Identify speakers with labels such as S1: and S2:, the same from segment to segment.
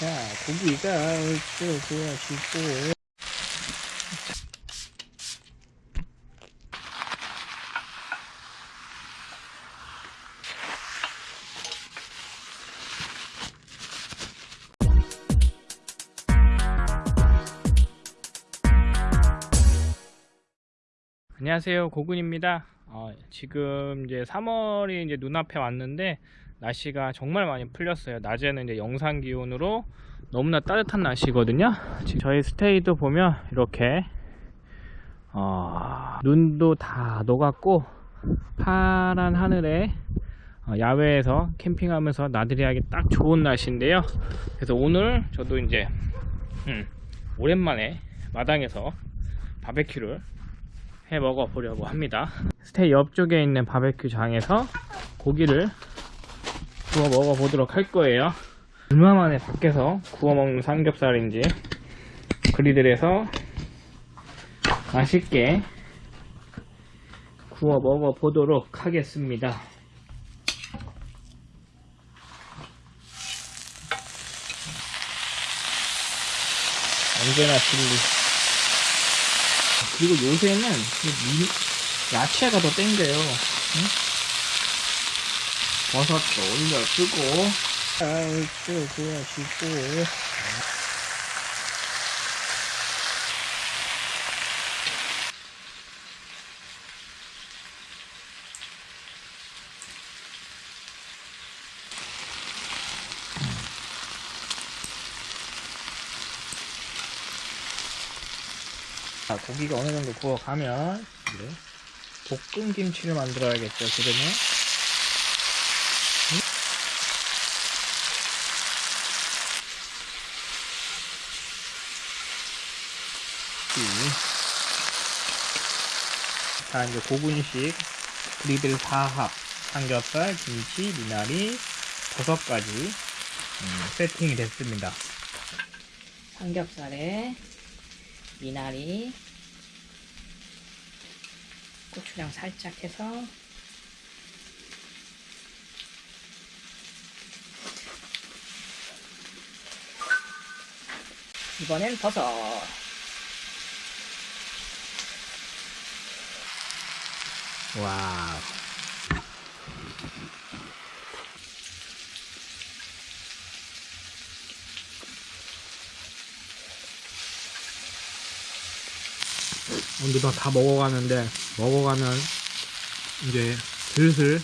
S1: 자, 고기가 얼추 구워지고. 안녕하세요 고군입니다 어, 지금 이제 3월이 이제 눈앞에 왔는데 날씨가 정말 많이 풀렸어요. 낮에는 이제 영상 기온으로 너무나 따뜻한 날씨거든요. 지금 저희 스테이도 보면 이렇게 어, 눈도 다 녹았고 파란 하늘에 어, 야외에서 캠핑하면서 나들이 하기 딱 좋은 날씨인데요. 그래서 오늘 저도 이제 음, 오랜만에 마당에서 바베큐를 해 먹어 보려고 합니다. 스테이 옆쪽에 있는 바베큐 장에서 고기를 구워 먹어 보도록 할 거예요 얼마 만에 밖에서 구워 먹는 삼겹살인지 그리들에서 맛있게 구워 먹어 보도록 하겠습니다 언제나 진리 그리고 요새는 이 미- 야채가 더 땡겨요. 응? 버섯도 올려주고, 아이고, 구워주고. 자, 고기가 어느 정도 구워가면 이제 볶음 김치를 만들어야겠죠, 지금은. 자, 이제 고분식 그리들 4합 삼겹살, 김치, 미나리, 버섯까지 음, 세팅이 됐습니다.
S2: 삼겹살에 미나리 고추장 살짝 해서 이번엔 버섯
S1: 와우. 오늘도 다 먹어가는데 먹어가면 이제 슬슬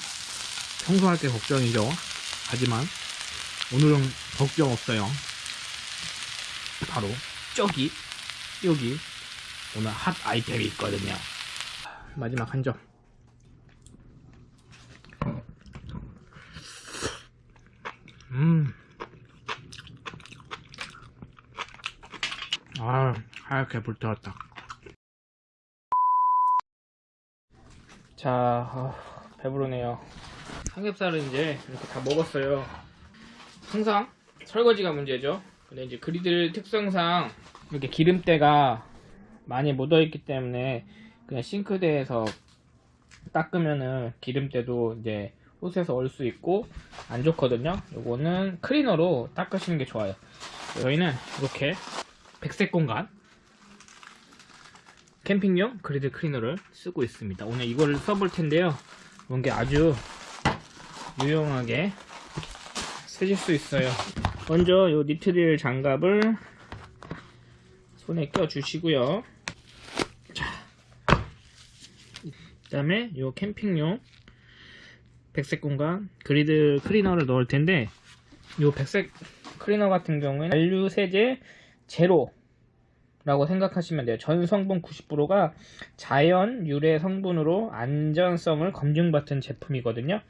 S1: 청소할 게 걱정이죠. 하지만 오늘은 걱정 없어요. 바로 저기 여기 오늘 핫 아이템이 있거든요. 마지막 한 점. 음. 아, 하얗게 불태웠다. 자, 아, 배부르네요. 삼겹살은 이제 이렇게 다 먹었어요. 항상 설거지가 문제죠. 근데 이제 그리들 특성상 이렇게 기름때가 많이 묻어있기 때문에 그냥 싱크대에서 닦으면은 기름때도 이제 옷에서 얼 수 있고 안 좋거든요. 요거는 클리너로 닦으시는 게 좋아요. 저희는 이렇게 백색 공간 캠핑용 그리드 클리너를 쓰고 있습니다. 오늘 이걸 써볼 텐데요. 이게 아주 유용하게 쓰실 수 있어요. 먼저 요 니트릴 장갑을 손에 껴 주시고요. 그 다음에 요 캠핑용 백색 공간 그리드 클리너를 넣을 텐데 요 백색 클리너 같은 경우에는 잔류 세제 제로 라고 생각하시면 돼요. 전 성분 90%가 자연 유래 성분으로 안전성을 검증받은 제품이거든요.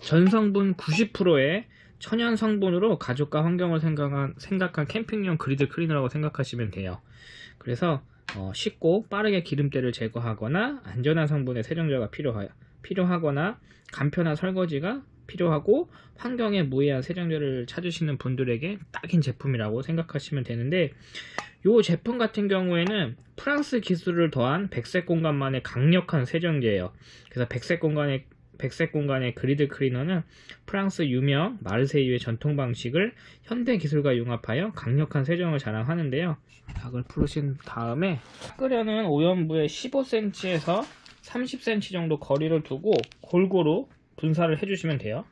S1: 전 성분 90%의 천연 성분으로 가족과 환경을 생각한, 생각한 캠핑용 그리드 클리너라고 생각하시면 돼요. 그래서 어, 쉽고 빠르게 기름때를 제거하거나 안전한 성분의 세정제가 필요하, 필요하거나 간편한 설거지가 필요하고 환경에 무해한 세정제를 찾으시는 분들에게 딱인 제품이라고 생각하시면 되는데 이 제품 같은 경우에는 프랑스 기술을 더한 백색 공간만의 강력한 세정제예요. 그래서 백색 공간의 백색 공간의 그리드 클리너는 프랑스 유명 마르세유의 전통 방식을 현대 기술과 융합하여 강력한 세정을 자랑하는데요. 닭을 풀으신 다음에 끓여는 오염부에 15cm에서 30cm 정도 거리를 두고 골고루 분사를 해주시면 돼요.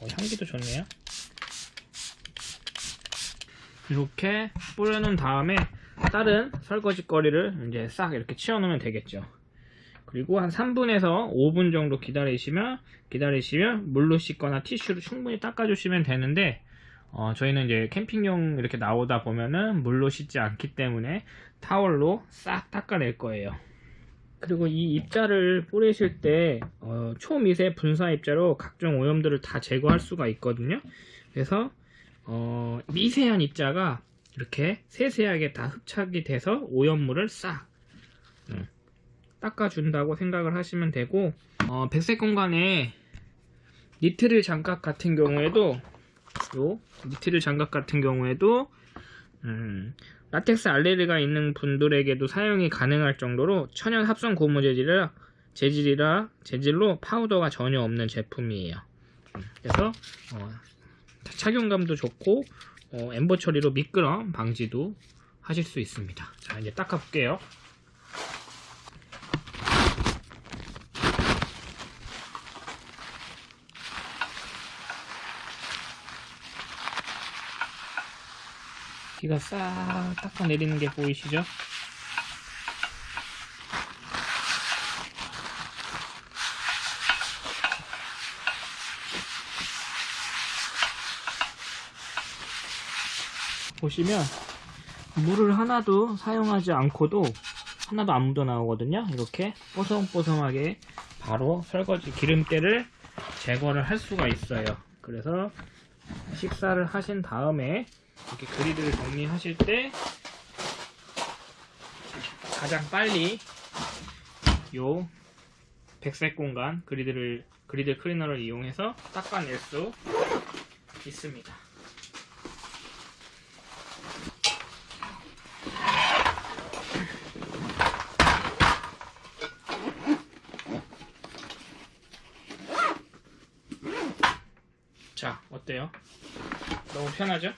S1: 어, 향기도 좋네요. 이렇게 뿌려놓은 다음에 다른 설거지 거리를 이제 싹 이렇게 치워놓으면 되겠죠. 그리고 한 3분에서 5분 정도 기다리시면 기다리시면 물로 씻거나 티슈로 충분히 닦아주시면 되는데 어, 저희는 이제 캠핑용 이렇게 나오다 보면은 물로 씻지 않기 때문에 타월로 싹 닦아낼 거예요. 그리고 이 입자를 뿌리실 때 어, 초미세 분사 입자로 각종 오염들을 다 제거할 수가 있거든요. 그래서 어, 미세한 입자가 이렇게 세세하게 다 흡착이 돼서 오염물을 싹 음, 닦아준다고 생각을 하시면 되고 어, 백색 공간에 니트릴 장갑 같은 경우에도 요 니트릴 장갑 같은 경우에도 음, 라텍스 알레르기가 있는 분들에게도 사용이 가능할 정도로 천연 합성 고무 재질이라 재질이라 재질로 파우더가 전혀 없는 제품이에요. 음, 그래서 어, 착용감도 좋고 어, 엠보 처리로 미끄럼 방지도 하실 수 있습니다. 자 이제 닦아볼게요. 비가 싹 닦아 내리는 게 보이시죠? 보시면 물을 하나도 사용하지 않고도 하나도 안 묻어 나오거든요 이렇게 뽀송뽀송하게 바로 설거지 기름때를 제거를 할 수가 있어요 그래서 식사를 하신 다음에 이렇게 그리드를 정리하실 때 가장 빨리 요 백색 공간 그리드를 그리드 클리너를 이용해서 닦아낼 수 있습니다. 자, 어때요? 너무 편하죠?